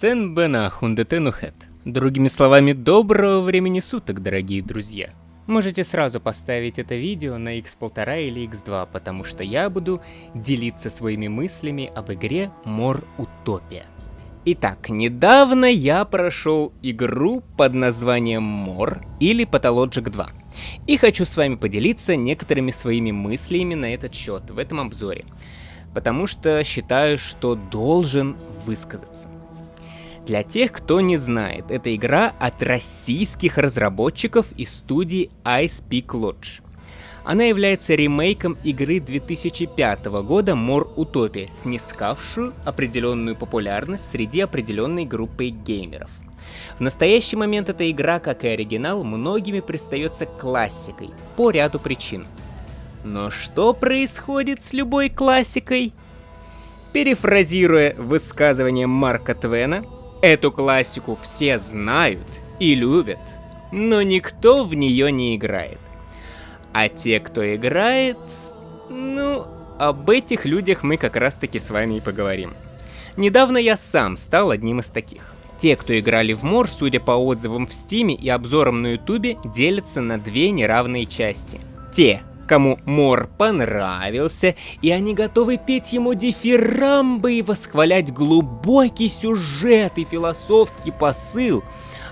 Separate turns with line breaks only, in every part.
Сен Бена Хундетенухет. Другими словами, доброго времени суток, дорогие друзья. Можете сразу поставить это видео на x1,5 или x2, потому что я буду делиться своими мыслями об игре Мор Утопия. Итак, недавно я прошел игру под названием Мор или Pathologic 2. И хочу с вами поделиться некоторыми своими мыслями на этот счет в этом обзоре. Потому что считаю, что должен высказаться. Для тех, кто не знает, это игра от российских разработчиков из студии Ice Peak Lodge. Она является ремейком игры 2005 года More Utopia, снискавшую определенную популярность среди определенной группы геймеров. В настоящий момент эта игра, как и оригинал, многими пристается классикой по ряду причин. Но что происходит с любой классикой? Перефразируя высказывание Марка Твена, Эту классику все знают и любят, но никто в нее не играет. А те, кто играет, ну, об этих людях мы как раз таки с вами и поговорим. Недавно я сам стал одним из таких. Те, кто играли в Мор, судя по отзывам в Стиме и обзорам на Ютубе, делятся на две неравные части. Те, кому Мор понравился, и они готовы петь ему дифирамбы и восхвалять глубокий сюжет и философский посыл.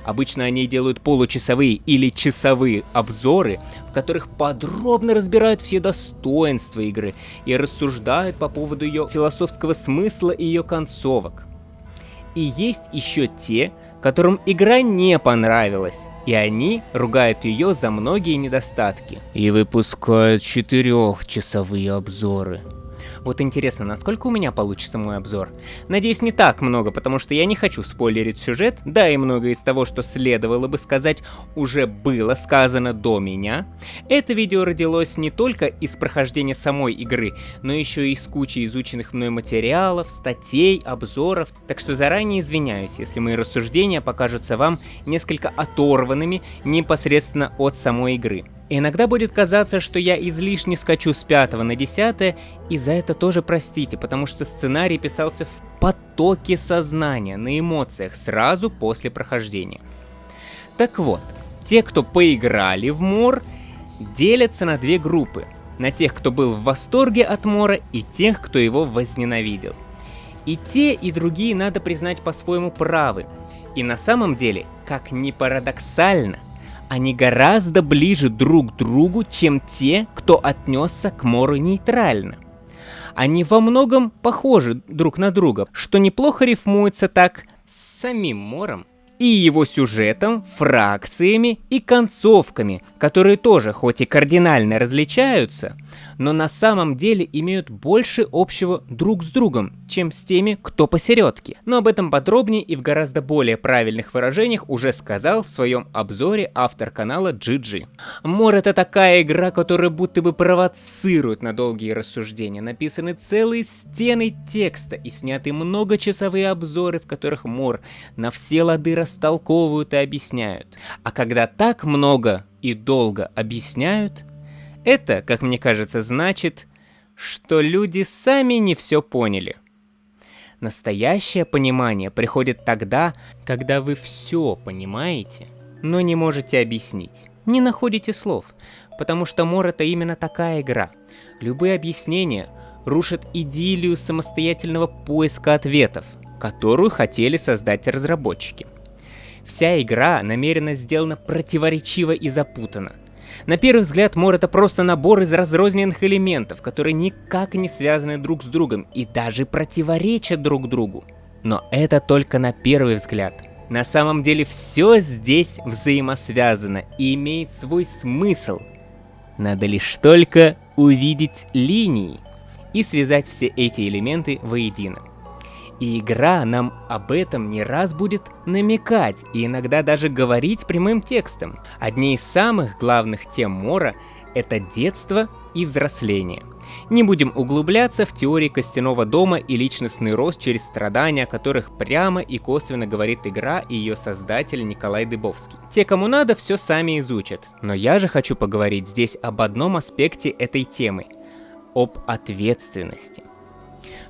Обычно они делают получасовые или часовые обзоры, в которых подробно разбирают все достоинства игры и рассуждают по поводу ее философского смысла и ее концовок. И есть еще те, которым игра не понравилась, и они ругают ее за многие недостатки. И выпускают четырехчасовые обзоры. Вот интересно, насколько у меня получится мой обзор? Надеюсь, не так много, потому что я не хочу спойлерить сюжет, да и многое из того, что следовало бы сказать, уже было сказано до меня. Это видео родилось не только из прохождения самой игры, но еще и из кучи изученных мной материалов, статей, обзоров, так что заранее извиняюсь, если мои рассуждения покажутся вам несколько оторванными непосредственно от самой игры. Иногда будет казаться, что я излишне скачу с 5 на 10, и за это тоже простите, потому что сценарий писался в потоке сознания, на эмоциях, сразу после прохождения. Так вот, те, кто поиграли в Мор, делятся на две группы. На тех, кто был в восторге от Мора, и тех, кто его возненавидел. И те, и другие, надо признать, по-своему правы. И на самом деле, как ни парадоксально, они гораздо ближе друг к другу, чем те, кто отнесся к Мору нейтрально. Они во многом похожи друг на друга, что неплохо рифмуется так с самим Мором и его сюжетом, фракциями и концовками, которые тоже хоть и кардинально различаются, но на самом деле имеют больше общего друг с другом, чем с теми, кто посередке. Но об этом подробнее и в гораздо более правильных выражениях уже сказал в своем обзоре автор канала GG. Мор это такая игра, которая будто бы провоцирует на долгие рассуждения. Написаны целые стены текста и сняты многочасовые обзоры, в которых Мор на все лады растолковывают и объясняют. А когда так много и долго объясняют, это, как мне кажется, значит, что люди сами не все поняли. Настоящее понимание приходит тогда, когда вы все понимаете, но не можете объяснить, не находите слов, потому что Мор это именно такая игра. Любые объяснения рушат идиллию самостоятельного поиска ответов, которую хотели создать разработчики. Вся игра намеренно сделана противоречиво и запутанно – на первый взгляд, мор это просто набор из разрозненных элементов, которые никак не связаны друг с другом и даже противоречат друг другу. Но это только на первый взгляд. На самом деле все здесь взаимосвязано и имеет свой смысл. Надо лишь только увидеть линии и связать все эти элементы воедино. И игра нам об этом не раз будет намекать и иногда даже говорить прямым текстом. Одни из самых главных тем Мора — это детство и взросление. Не будем углубляться в теории костяного дома и личностный рост через страдания, о которых прямо и косвенно говорит игра и ее создатель Николай Дыбовский. Те, кому надо, все сами изучат. Но я же хочу поговорить здесь об одном аспекте этой темы — об ответственности.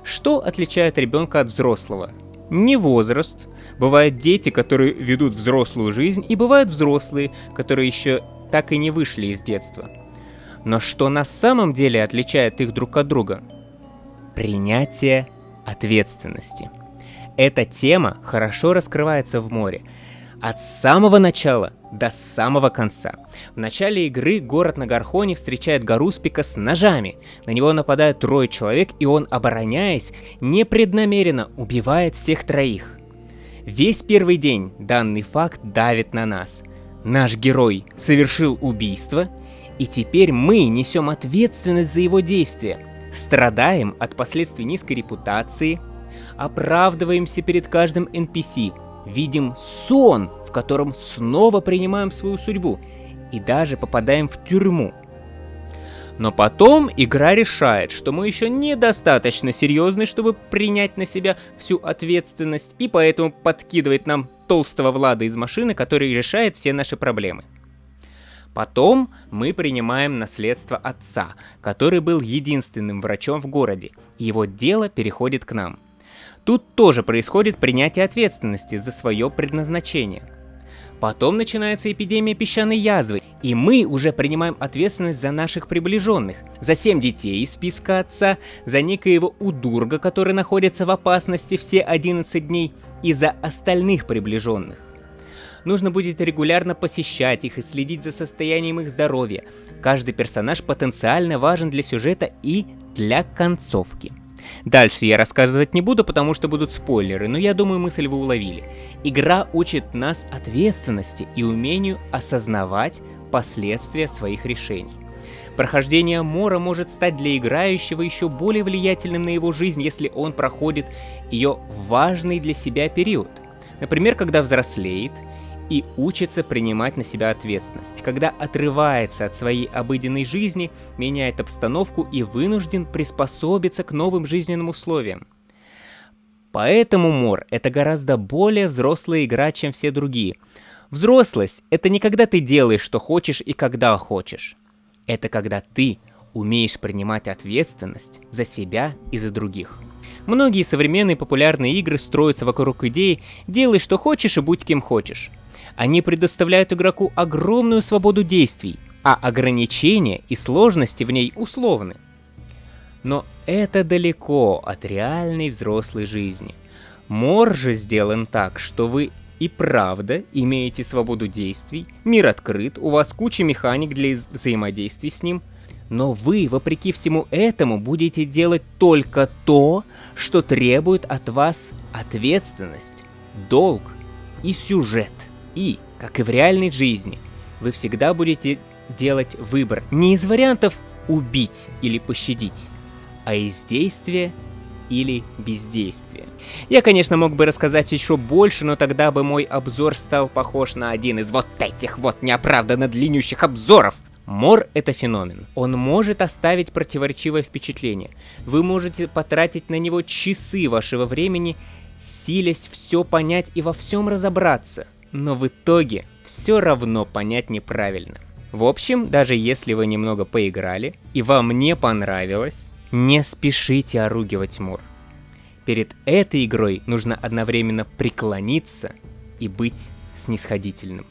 Что отличает ребенка от взрослого? не возраст. Бывают дети, которые ведут взрослую жизнь, и бывают взрослые, которые еще так и не вышли из детства. Но что на самом деле отличает их друг от друга? Принятие ответственности. Эта тема хорошо раскрывается в море. От самого начала до самого конца. В начале игры город на Гархоне встречает Гаруспика с ножами. На него нападают трое человек, и он, обороняясь, непреднамеренно убивает всех троих. Весь первый день данный факт давит на нас. Наш герой совершил убийство, и теперь мы несем ответственность за его действия. Страдаем от последствий низкой репутации, оправдываемся перед каждым NPC, видим сон, котором снова принимаем свою судьбу и даже попадаем в тюрьму. Но потом игра решает, что мы еще недостаточно серьезны, чтобы принять на себя всю ответственность, и поэтому подкидывает нам толстого Влада из машины, который решает все наши проблемы. Потом мы принимаем наследство отца, который был единственным врачом в городе, и его дело переходит к нам. Тут тоже происходит принятие ответственности за свое предназначение. Потом начинается эпидемия песчаной язвы, и мы уже принимаем ответственность за наших приближенных, за семь детей из списка отца, за некоего удурга, который находится в опасности все 11 дней, и за остальных приближенных. Нужно будет регулярно посещать их и следить за состоянием их здоровья. Каждый персонаж потенциально важен для сюжета и для концовки. Дальше я рассказывать не буду, потому что будут спойлеры, но я думаю мысль вы уловили. Игра учит нас ответственности и умению осознавать последствия своих решений. Прохождение Мора может стать для играющего еще более влиятельным на его жизнь, если он проходит ее важный для себя период. Например, когда взрослеет и учится принимать на себя ответственность, когда отрывается от своей обыденной жизни, меняет обстановку и вынужден приспособиться к новым жизненным условиям. Поэтому Мор — это гораздо более взрослая игра, чем все другие. Взрослость — это не когда ты делаешь, что хочешь и когда хочешь. Это когда ты умеешь принимать ответственность за себя и за других. Многие современные популярные игры строятся вокруг идеи «делай что хочешь и будь кем хочешь». Они предоставляют игроку огромную свободу действий, а ограничения и сложности в ней условны. Но это далеко от реальной взрослой жизни. Мор же сделан так, что вы и правда имеете свободу действий, мир открыт, у вас куча механик для взаимодействий с ним, но вы, вопреки всему этому, будете делать только то, что требует от вас ответственность, долг и сюжет. И, как и в реальной жизни, вы всегда будете делать выбор не из вариантов убить или пощадить, а из действия или бездействия. Я, конечно, мог бы рассказать еще больше, но тогда бы мой обзор стал похож на один из вот этих вот неоправданно длиннющих обзоров. Мор — это феномен. Он может оставить противоречивое впечатление. Вы можете потратить на него часы вашего времени, силясь все понять и во всем разобраться — но в итоге все равно понять неправильно. В общем, даже если вы немного поиграли и вам не понравилось, не спешите оругивать Мур. Перед этой игрой нужно одновременно преклониться и быть снисходительным.